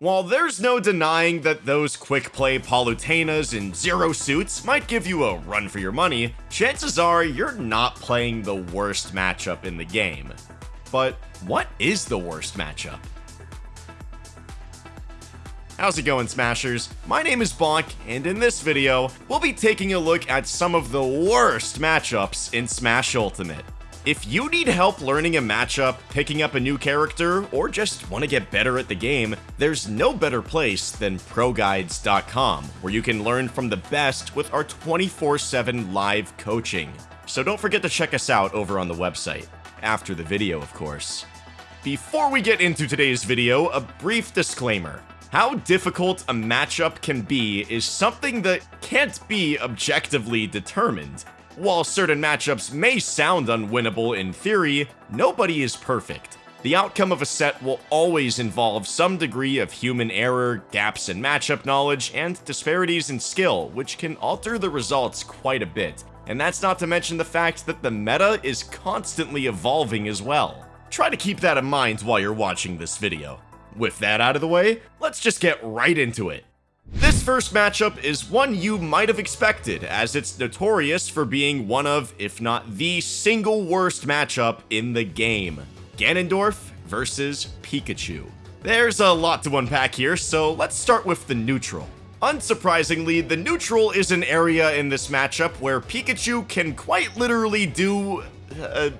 While there's no denying that those quick play Palutenas and Zero Suits might give you a run for your money, chances are you're not playing the worst matchup in the game. But what is the worst matchup? How's it going, Smashers? My name is Bonk, and in this video, we'll be taking a look at some of the worst matchups in Smash Ultimate. If you need help learning a matchup, picking up a new character, or just want to get better at the game, there's no better place than ProGuides.com, where you can learn from the best with our 24-7 live coaching. So don't forget to check us out over on the website, after the video of course. Before we get into today's video, a brief disclaimer. How difficult a matchup can be is something that can't be objectively determined. While certain matchups may sound unwinnable in theory, nobody is perfect. The outcome of a set will always involve some degree of human error, gaps in matchup knowledge, and disparities in skill, which can alter the results quite a bit. And that's not to mention the fact that the meta is constantly evolving as well. Try to keep that in mind while you're watching this video. With that out of the way, let's just get right into it. This first matchup is one you might have expected, as it's notorious for being one of, if not the single worst matchup in the game. Ganondorf versus Pikachu. There's a lot to unpack here, so let's start with the neutral. Unsurprisingly, the neutral is an area in this matchup where Pikachu can quite literally do... Uh,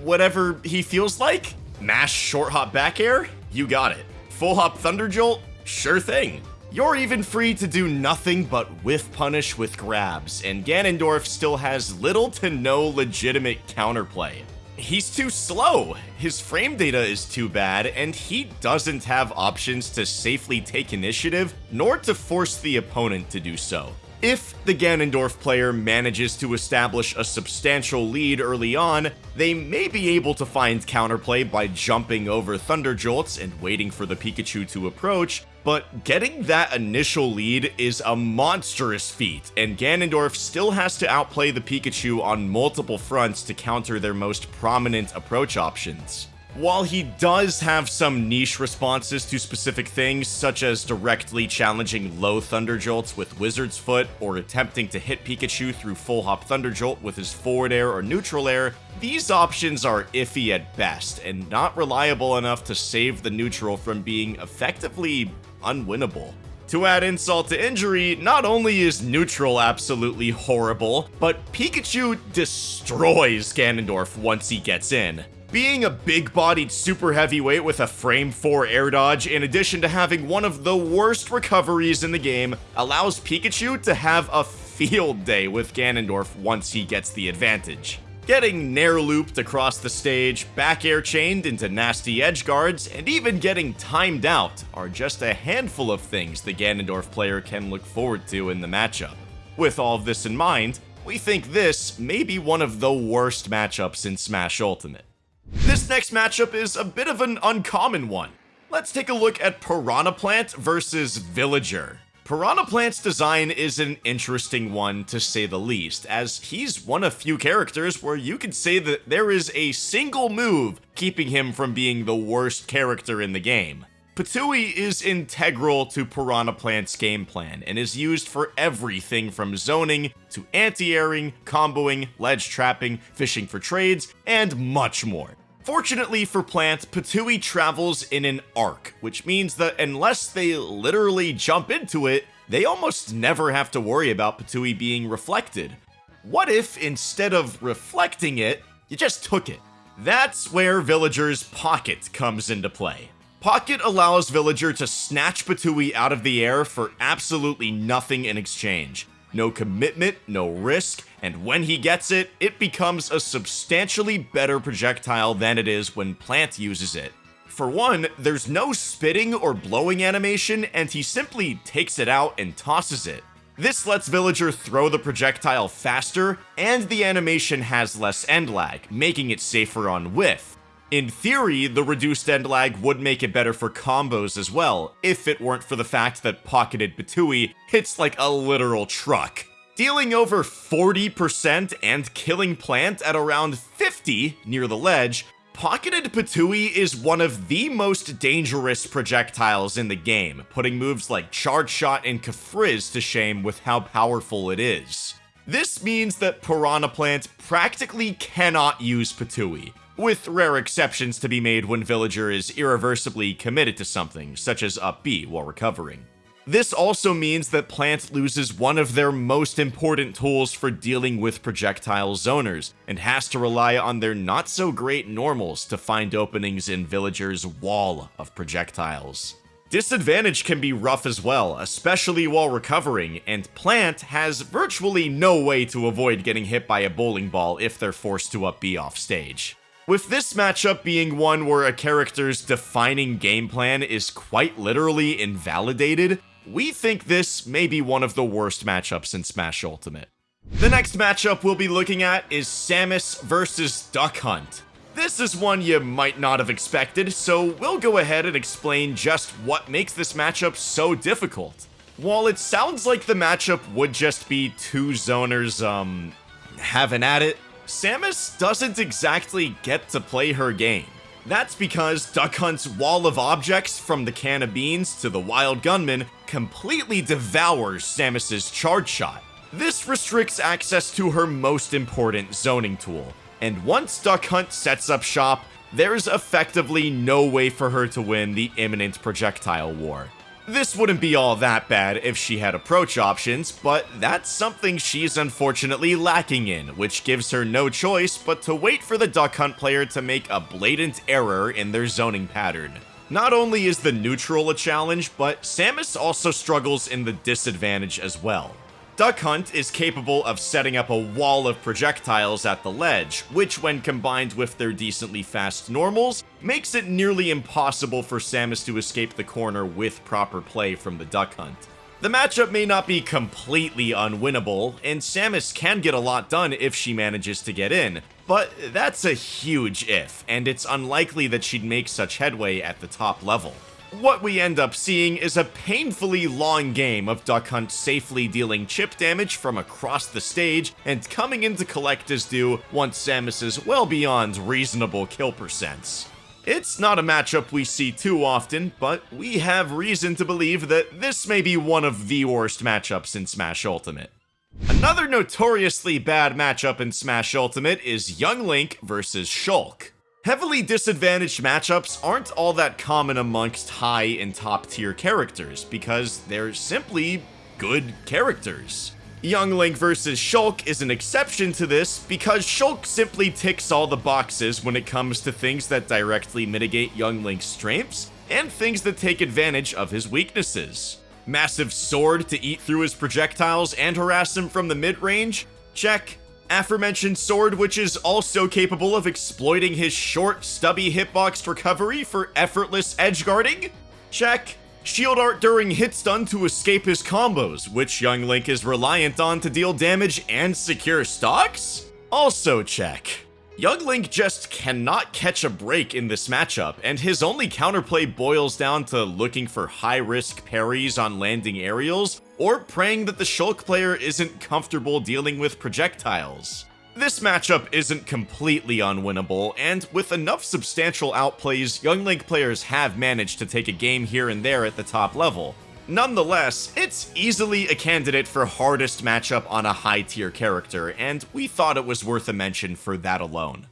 whatever he feels like? Mash short hop back air? You got it. Full Hop Thunder Jolt? Sure thing. You're even free to do nothing but whiff punish with grabs, and Ganondorf still has little to no legitimate counterplay. He's too slow, his frame data is too bad, and he doesn't have options to safely take initiative, nor to force the opponent to do so. If the Ganondorf player manages to establish a substantial lead early on, they may be able to find counterplay by jumping over Thunderjolts and waiting for the Pikachu to approach, but getting that initial lead is a monstrous feat, and Ganondorf still has to outplay the Pikachu on multiple fronts to counter their most prominent approach options. While he does have some niche responses to specific things, such as directly challenging low Thunder Jolts with Wizard's Foot, or attempting to hit Pikachu through Full Hop Thunder Jolt with his forward air or neutral air, these options are iffy at best, and not reliable enough to save the neutral from being effectively unwinnable. To add insult to injury, not only is neutral absolutely horrible, but Pikachu destroys Ganondorf once he gets in. Being a big-bodied super heavyweight with a frame 4 air dodge, in addition to having one of the worst recoveries in the game, allows Pikachu to have a field day with Ganondorf once he gets the advantage. Getting Nair looped across the stage, back air chained into nasty edge guards, and even getting timed out are just a handful of things the Ganondorf player can look forward to in the matchup. With all of this in mind, we think this may be one of the worst matchups in Smash Ultimate. This next matchup is a bit of an uncommon one. Let's take a look at Piranha Plant versus Villager. Piranha Plant's design is an interesting one to say the least, as he's one of few characters where you could say that there is a single move keeping him from being the worst character in the game. Ptooie is integral to Piranha Plant's game plan and is used for everything from zoning to anti-airing, comboing, ledge trapping, fishing for trades, and much more. Fortunately for Plant, Ptooie travels in an arc, which means that unless they literally jump into it, they almost never have to worry about Ptooie being reflected. What if, instead of reflecting it, you just took it? That's where Villager's Pocket comes into play. Pocket allows Villager to snatch Ptooie out of the air for absolutely nothing in exchange no commitment, no risk, and when he gets it, it becomes a substantially better projectile than it is when Plant uses it. For one, there's no spitting or blowing animation, and he simply takes it out and tosses it. This lets Villager throw the projectile faster, and the animation has less end lag, making it safer on whiff. In theory, the reduced end lag would make it better for combos as well, if it weren't for the fact that Pocketed Ptooie hits like a literal truck. Dealing over 40% and killing Plant at around 50 near the ledge, Pocketed Ptooie is one of the most dangerous projectiles in the game, putting moves like Charge Shot and Kafrizz to shame with how powerful it is. This means that Piranha Plant practically cannot use Ptooie, with rare exceptions to be made when Villager is irreversibly committed to something, such as up B while recovering. This also means that Plant loses one of their most important tools for dealing with projectile zoners, and has to rely on their not so great normals to find openings in Villager's wall of projectiles. Disadvantage can be rough as well, especially while recovering, and Plant has virtually no way to avoid getting hit by a bowling ball if they're forced to up B off stage. With this matchup being one where a character's defining game plan is quite literally invalidated, we think this may be one of the worst matchups in Smash Ultimate. The next matchup we'll be looking at is Samus versus Duck Hunt. This is one you might not have expected, so we'll go ahead and explain just what makes this matchup so difficult. While it sounds like the matchup would just be two zoners, um, having at it, Samus doesn't exactly get to play her game. That's because Duck Hunt's wall of objects from the can of beans to the wild gunman completely devours Samus's charge shot. This restricts access to her most important zoning tool, and once Duck Hunt sets up shop, there's effectively no way for her to win the imminent projectile war. This wouldn't be all that bad if she had approach options, but that's something she's unfortunately lacking in, which gives her no choice but to wait for the Duck Hunt player to make a blatant error in their zoning pattern. Not only is the neutral a challenge, but Samus also struggles in the disadvantage as well. Duck Hunt is capable of setting up a wall of projectiles at the ledge, which when combined with their decently fast normals, makes it nearly impossible for Samus to escape the corner with proper play from the Duck Hunt. The matchup may not be completely unwinnable, and Samus can get a lot done if she manages to get in, but that's a huge if, and it's unlikely that she'd make such headway at the top level what we end up seeing is a painfully long game of Duck Hunt safely dealing chip damage from across the stage and coming in to collect his due once Samus is well beyond reasonable kill percents. It's not a matchup we see too often, but we have reason to believe that this may be one of the worst matchups in Smash Ultimate. Another notoriously bad matchup in Smash Ultimate is Young Link versus Shulk. Heavily disadvantaged matchups aren't all that common amongst high and top tier characters because they're simply good characters. Young Link versus Shulk is an exception to this because Shulk simply ticks all the boxes when it comes to things that directly mitigate Young Link's strengths and things that take advantage of his weaknesses. Massive sword to eat through his projectiles and harass him from the mid-range? Check aforementioned sword which is also capable of exploiting his short, stubby hitbox recovery for effortless edge guarding? Check. Shield art during hit stun to escape his combos, which Young Link is reliant on to deal damage and secure stocks? Also check. Young Link just cannot catch a break in this matchup, and his only counterplay boils down to looking for high-risk parries on landing aerials, or praying that the Shulk player isn't comfortable dealing with projectiles. This matchup isn't completely unwinnable, and with enough substantial outplays, Young Link players have managed to take a game here and there at the top level, Nonetheless, it's easily a candidate for hardest matchup on a high tier character, and we thought it was worth a mention for that alone.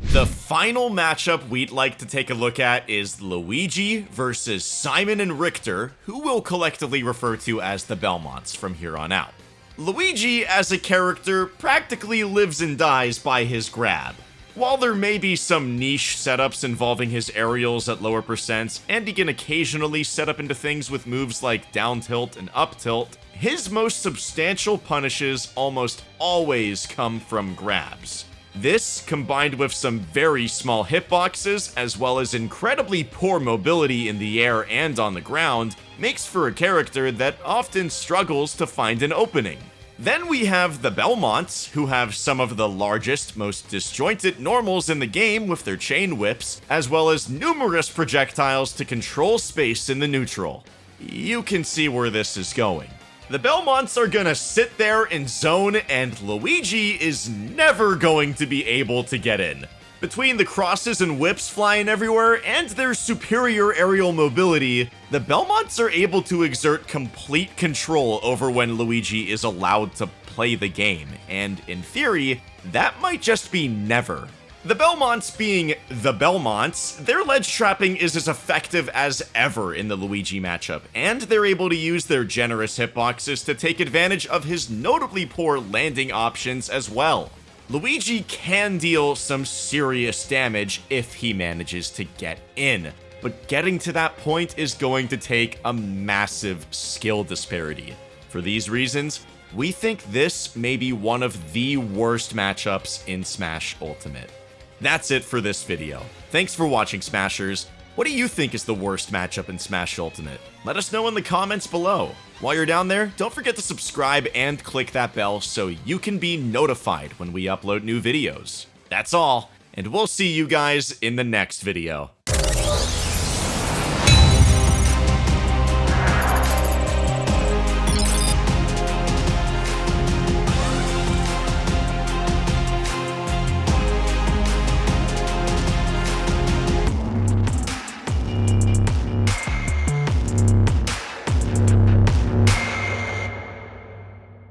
The final matchup we'd like to take a look at is Luigi versus Simon and Richter, who we'll collectively refer to as the Belmonts from here on out. Luigi, as a character, practically lives and dies by his grab. While there may be some niche setups involving his aerials at lower percents, and he can occasionally set up into things with moves like down tilt and up tilt, his most substantial punishes almost always come from grabs. This, combined with some very small hitboxes, as well as incredibly poor mobility in the air and on the ground, makes for a character that often struggles to find an opening. Then we have the Belmonts, who have some of the largest, most disjointed normals in the game with their chain whips, as well as numerous projectiles to control space in the neutral. You can see where this is going. The Belmonts are gonna sit there and zone, and Luigi is never going to be able to get in. Between the crosses and whips flying everywhere and their superior aerial mobility, the Belmonts are able to exert complete control over when Luigi is allowed to play the game, and in theory, that might just be never. The Belmonts being the Belmonts, their ledge trapping is as effective as ever in the Luigi matchup, and they're able to use their generous hitboxes to take advantage of his notably poor landing options as well. Luigi can deal some serious damage if he manages to get in, but getting to that point is going to take a massive skill disparity. For these reasons, we think this may be one of the worst matchups in Smash Ultimate. That's it for this video. Thanks for watching Smashers. What do you think is the worst matchup in Smash Ultimate? Let us know in the comments below. While you're down there, don't forget to subscribe and click that bell so you can be notified when we upload new videos. That's all, and we'll see you guys in the next video.